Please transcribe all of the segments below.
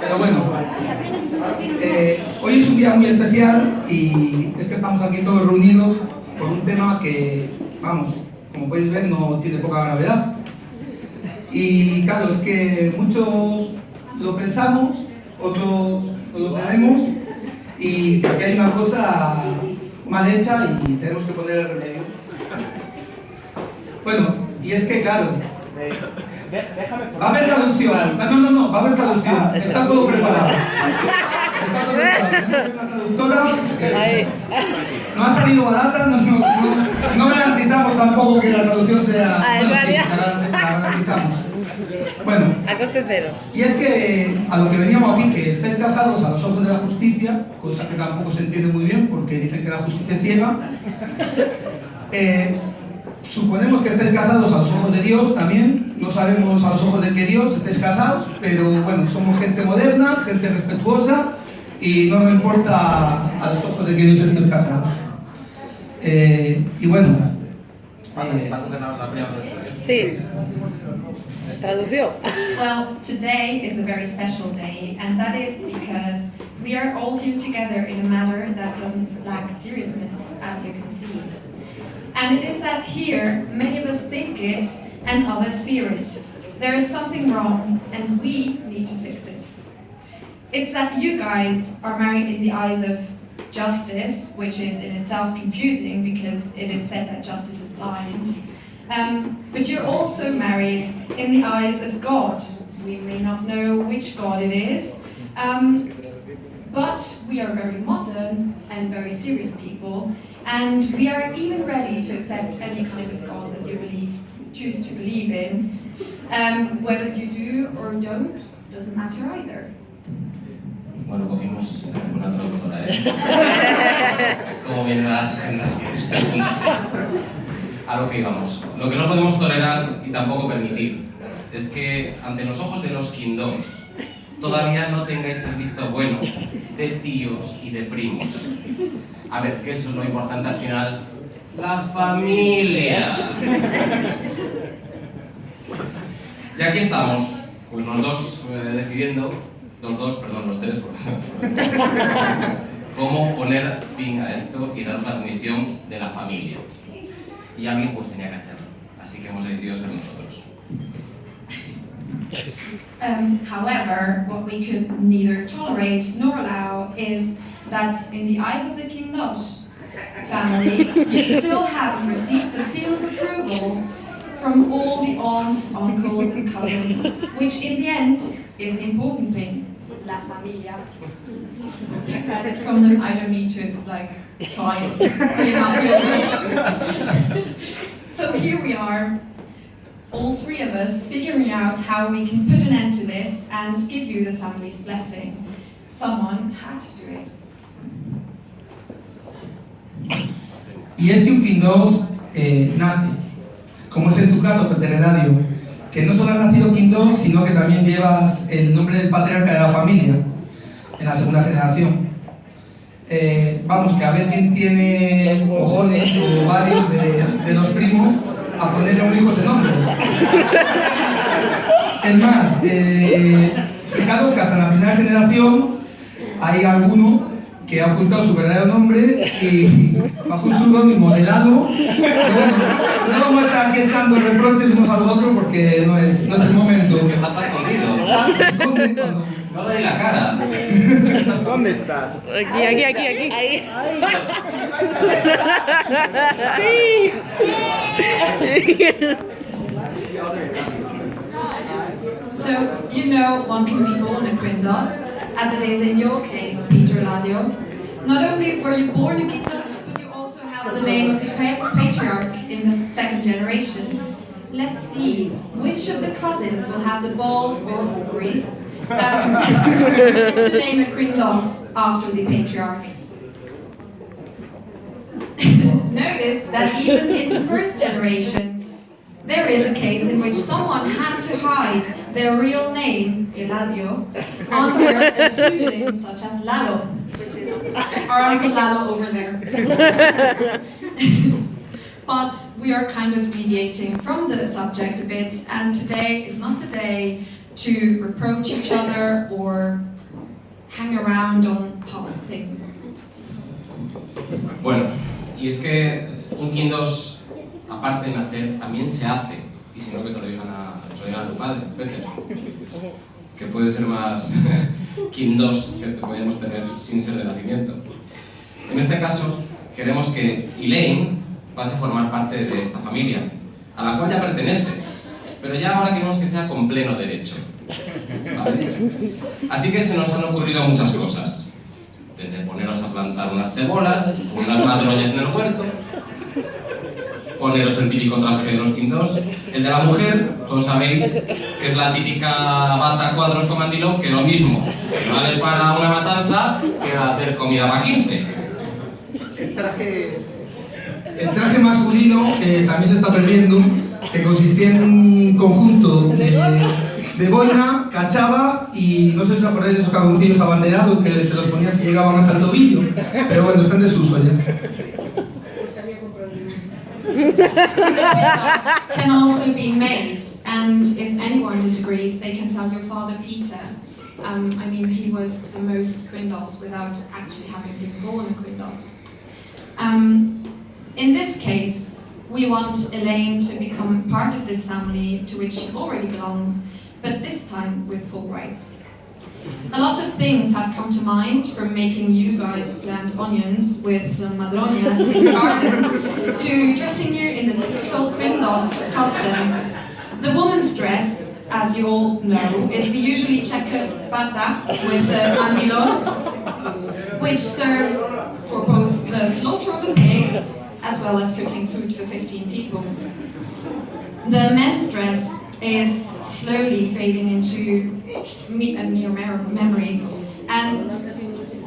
Pero bueno, eh, hoy es un día muy especial y es que estamos aquí todos reunidos por un tema que, vamos, como podéis ver, no tiene poca gravedad. Y claro, es que muchos lo pensamos, otros no lo tenemos y aquí hay una cosa mal hecha y tenemos que poner el remedio. Bueno, y es que claro, va a haber traducción, no, no, no, va a haber traducción, está todo preparado. Está todo preparado, una traductora, no ha salido barata, no, no, no, no garantizamos tampoco que la traducción sea... Ah, bueno, sí, la garantizamos. Bueno, A coste cero. y es que a lo que veníamos aquí, que estáis casados a los ojos de la justicia, cosa que tampoco se entiende muy bien porque dicen que la justicia es ciega, eh, suponemos que estáis casados a los ojos de Dios también, no sabemos a los ojos de qué Dios estáis casados, pero bueno, somos gente moderna, gente respetuosa y no nos importa a los ojos de qué Dios estéis casados. Eh, y bueno, eh. Sí. Traducció. Well, today is a very special day, and that is because we are all here together in a matter that doesn't lack seriousness, as you can see. And it is that here, many of us think it, and others fear it. There is something wrong, and we need to fix it. It's that you guys are married in the eyes of justice, which is in itself confusing because it is said that justice is blind. Um, but you're also married in the eyes of God. We may not know which God it is, um, but we are very modern and very serious people, and we are even ready to accept any kind of God that you believe, choose to believe in. Um, whether you do or don't doesn't matter either. Bueno, cogimos una traductora, ¿eh? ¿Cómo vienen las generaciones? 3.0. A lo que íbamos. Lo que no podemos tolerar y tampoco permitir es que ante los ojos de los Kindos todavía no tengáis el visto bueno de tíos y de primos. A ver, que eso es lo importante al final. La familia. Y aquí estamos, pues los dos eh, decidiendo, los dos, perdón, los tres, cómo poner fin a esto y daros la condición de la familia. Y alguien pues tenía que hacerlo, así que hemos decidido ser nosotros. Um, however, what we could neither tolerate nor allow is that in the eyes of the Kindosh family, you still haven't received the seal of approval from all the aunts, uncles and cousins, which in the end is the important thing, la familia. You've got it from them, I don't need to like try and give out your So here we are, all three of us figuring out how we can put an end to this and give you the family's blessing. Someone had to do it. Y es que un Quindos eh, nace, como es en tu caso, Peteneradio, que no solo ha nacido Quindos, sino que también llevas el nombre del patriarca de la familia, en la segunda generación. Eh, vamos, que a ver quién tiene cojones o varios de, de los primos a ponerle a un hijo ese nombre. Es más, eh, fijaros que hasta la primera generación hay alguno que ha ocultado su verdadero nombre y bajo un pseudónimo de Lalo. Pero bueno, no vamos a estar aquí echando reproches unos a los otros porque no es, no es el momento. Es que está escondido. Se esconde cuando- No da ni la cara. ¿Dónde está? Aquí, aquí, aquí, aquí. Ahí. So, you know, one can be born a Quindos, as it is in your case, Peter Ladio. Not only were you born a Quindos, but you also have the name of the patriarch in the second generation. Let's see, which of the cousins will have the balls or ovaries um, to name a Quindos after the patriarch? Notice that even in the first generation, there is a case in which someone had to hide their real name, Eladio, under a pseudonym such as Lalo, which is our Uncle Lalo over there. but we are kind of deviating from the subject a bit, and today is not the day to reproach each other or hang around on past things. Bueno, y es que un King 2, aparte de nacer, también se hace. Y si no, que te lo digan a, lo digan a tu padre, Peter. Que puede ser más 2 que te tener sin ser de nacimiento. En este caso, queremos que Elaine pase a formar parte de esta familia, a la cual ya pertenece, pero ya ahora queremos que sea con pleno derecho. ¿vale? Así que se nos han ocurrido muchas cosas. Desde poneros a plantar unas cebolas, unas madroñas en el huerto, traje de los quintos. El de la mujer, todos sabéis que es la típica bata cuadros con mandilón, que lo mismo, que vale para una matanza que hacer comida para 15. El traje, el traje masculino que también se está perdiendo, que consistía en un conjunto de, de cachaba y no sé si os acordáis de esos cabroncillos abanderados que se los ponían si llegaban hasta el tobillo, pero bueno, están desuso ya. Can also be made, and if anyone disagrees, they can tell your father Peter. Um, I mean, he was the most Quindos without actually having been born a Quindos. Um, in this case, we want Elaine to become part of this family to which she already belongs, but this time with full rights. A lot of things have come to mind from making you guys plant onions with some madroñas in the garden to dressing you in the typical Quindos custom. The woman's dress, as you all know, is the usually checkered bata with the mandilon, which serves for both the slaughter of the pig as well as cooking food for 15 people. The men's dress is slowly fading into me- a mere memory, and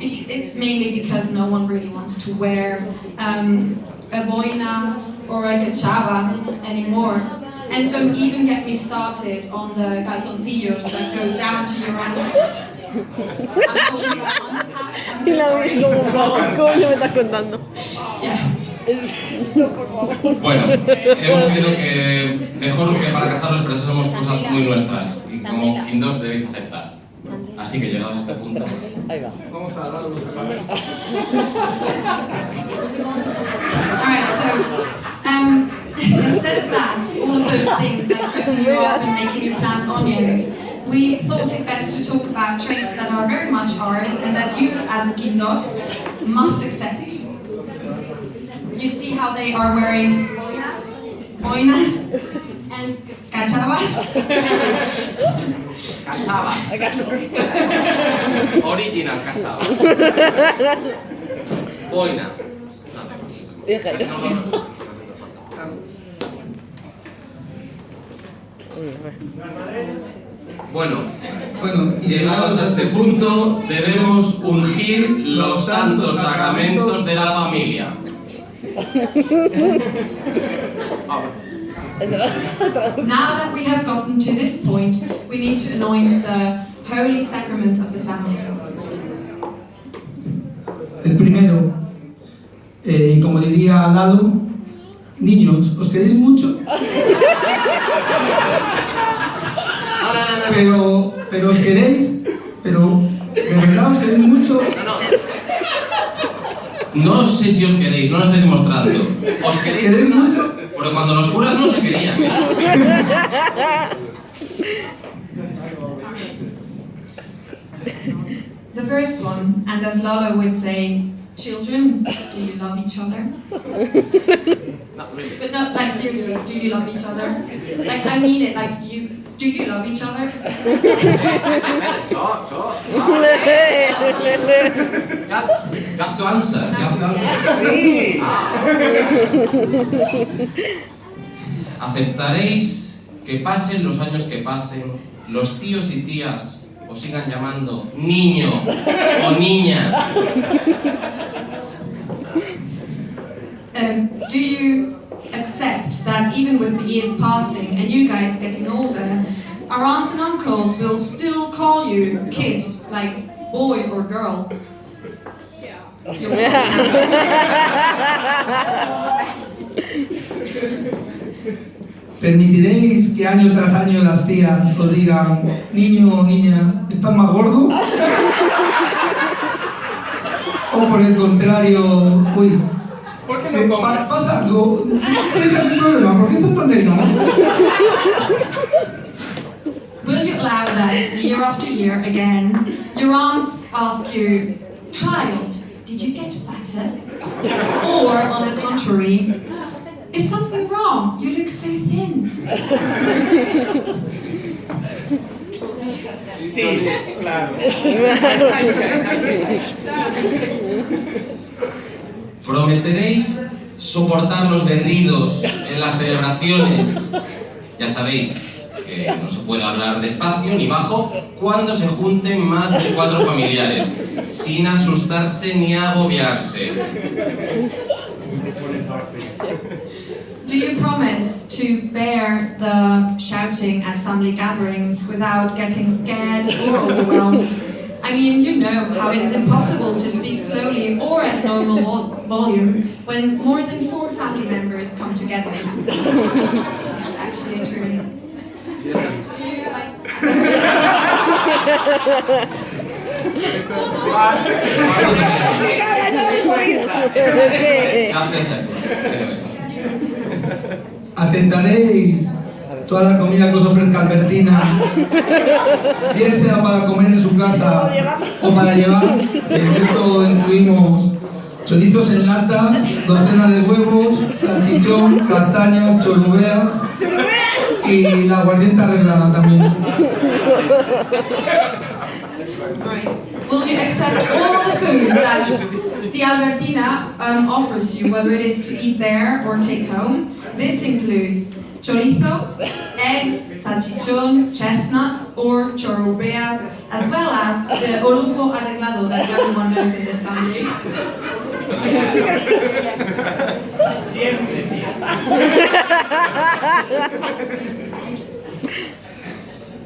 it's mainly because no one really wants to wear um, a boina or a cachava anymore. And don't even get me started on the calzoncillos that go down to your ankles. I'm talking about underpants. Y la vi como, como, coño me estás contando. Yeah. Bueno, hemos querido que mejor que para casarnos expresemos cosas muy nuestras y como King 2 debéis aceptar. Así que llegados a este punto, Ahí va. Vamos a dar los Alright, so um, instead of that, all of those things like dressing you up and making you plant onions, we thought it best to talk about traits that are very much ours and that you, as a Quindos, must accept. You see how they are wearing boinas, boinas and cachavas? Cachaba. Original cachaba. Boina. Bueno, Bueno, y llegados a este punto, debemos ungir los santos sacramentos de la familia. Now that we have gotten to this point, we need to anoint the holy sacraments of the family. El primero, eh, y como diría Lalo, niños, ¿os queréis mucho? Pero, pero os queréis, pero de verdad os queréis mucho. No sé si os queréis, no lo estáis mostrando. ¿Os ¿Os queréis? queréis mucho? Pero cuando los curas no se querían. ¿eh? The first one, and as Lalo would say, children, do you love each other? Not really. But no, like seriously, do you love each other? Like I mean it, like you, do you love each other? So, so. You have to answer. You have to answer. Sí. Aceptaréis que pasen los años que pasen, los tíos y tías os sigan llamando niño o niña. Um, do you accept that even with the years passing and you guys getting older, our aunts and uncles will still call you kid, like boy or girl? Yeah. ¿permitiréis que año tras año las tías os digan, niño o niña, ¿estás más gordo? O por el contrario, uy, ¿Por qué eh, no pa- comes? pasa algo, ¿tienes algún problema? ¿Por qué estás tan delgado? Will you allow that year after year again? Your aunts ask you, child, did you get fatter? Or on the contrary, is something wrong? You look so thin. Sí, claro. ¿Prometeréis soportar los berridos en las celebraciones? Ya sabéis que no se puede hablar despacio ni bajo cuando se junten más de cuatro familiares, sin asustarse ni agobiarse. Do you promise to bear the shouting at family gatherings without getting scared or overwhelmed? I mean, you know how it is impossible to speak slowly or at normal vol- volume when more than four family members come together. That's actually true. Do you like? ¿Qué? Gracias a ¿Aceptaréis toda la comida que os ofrezca Albertina? Bien sea para comer en su casa o para llevar. En esto incluimos chorizos en latas, docena de huevos, salchichón, castañas, chorubeas y la aguardiente arreglada también. Right. Will you accept all the food that the Albertina um, offers you, whether it is to eat there or take home? This includes chorizo, eggs, salchichón, chestnuts, or chorrobeas, as well as the orujo arreglado that everyone knows in this family.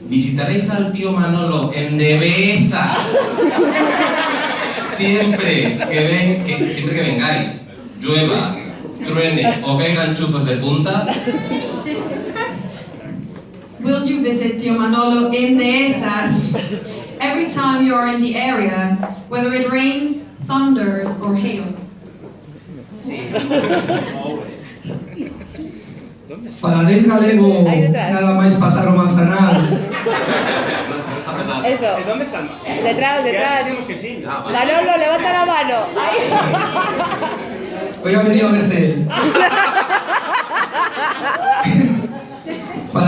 Visitaréis al tío Manolo en Devesas. Siempre que, ven, que, siempre que vengáis, llueva, truene o caigan chuzos de punta, visit Tio Manolo in Dehesas every time you are in the area, whether it rains, thunders, or hails? Sí. Always. Falaréis galego nada máis pasar o manzanal. Eso. ¿De dónde está el mar? Detrás, Ya detrás. decimos que sí. Manolo, levanta la mano. Ahí. Hoy ha venido a verte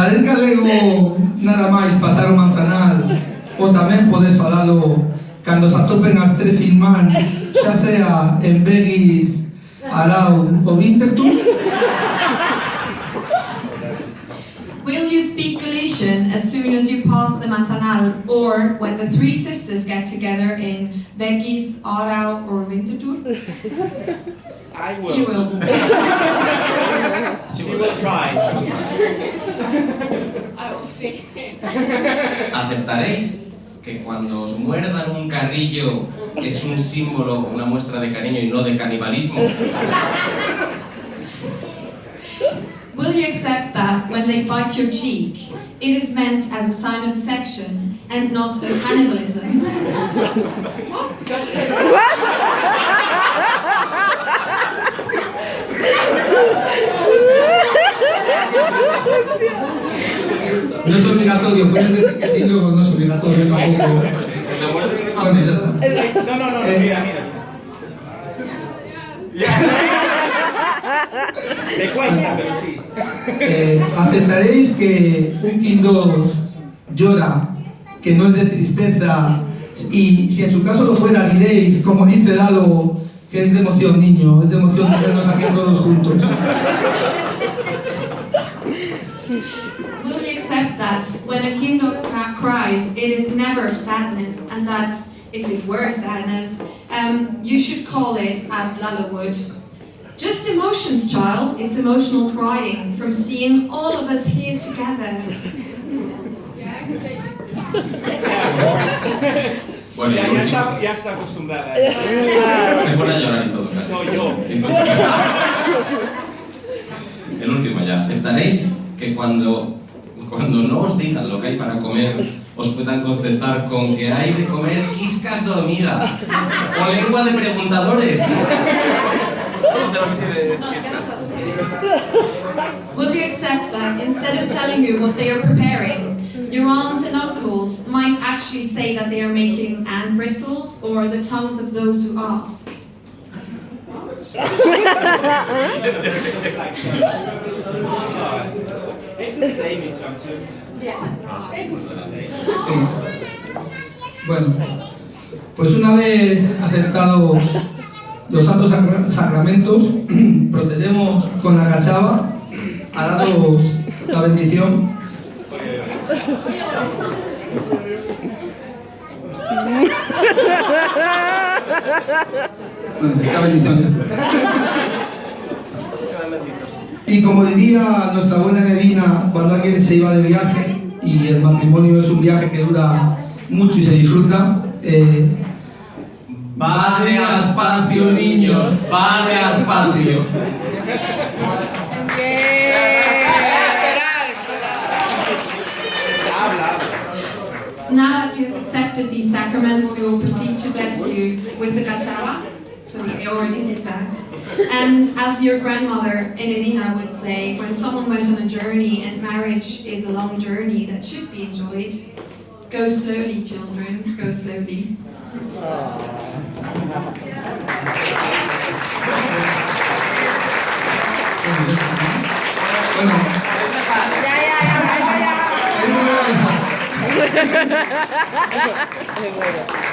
él. Falaréis galego nada máis pasar o manzanal ou tamén podes falalo cando se atopen as tres sin man xa sea en Beguis, Arau ou Winterthur Will you speak Galician as soon as you pass the Manzanal or when the three sisters get together in Begis, Arau, or Winterthur? I will. You will. She will try. ¿aceptaréis que cuando os muerdan un carrillo es un símbolo, una muestra de cariño y no de canibalismo? Will you accept that when they bite your cheek, it is meant as a sign of affection and not of cannibalism? No es obligatorio, puedes decir que sí, luego no es obligatorio tampoco. Bueno, ya está. No, no, no, Eh. mira, mira. Le cuesta, pero sí. Eh, ¿Aceptaréis que un 2 llora, que no es de tristeza, y si en su caso lo fuera diréis, como dice Lalo, que es de emoción, niño, es de emoción tenernos aquí todos juntos? Will you accept that when a kindos ca- cries, it is never sadness, and that if it were sadness, um, you should call it as Lala would? Just emotions, child. It's emotional crying from seeing all of us here together. Bueno, y Ya, ya, último, está, ya está acostumbrada. se pone a llorar y todo casi. Soy yo. Entonces- el último ya, ¿aceptaréis que cuando, cuando no os digan lo que hay para comer, os puedan contestar con que hay de comer quiscas de hormiga o lengua de preguntadores. Will you accept that instead of telling you what they are preparing, your aunts and uncles might actually say that they are making ant bristles or the tongues of those who ask? It's the same in Chongqing. Sí. Bueno, pues una vez aceptados los santos sacra- sacramentos, procedemos con la cachava a daros la bendición. Bueno, mucha bendición ya. Y como diría nuestra buena Medina cuando alguien se iba de viaje y el matrimonio es un viaje que dura mucho y se disfruta, eh, Va de espacio, niños, va de espacio. Now that you've accepted these sacraments, we will proceed to bless you with the gachava. So we already did that. And as your grandmother, Enedina, would say, when someone went on a journey and marriage is a long journey that should be enjoyed, go slowly, children, go slowly.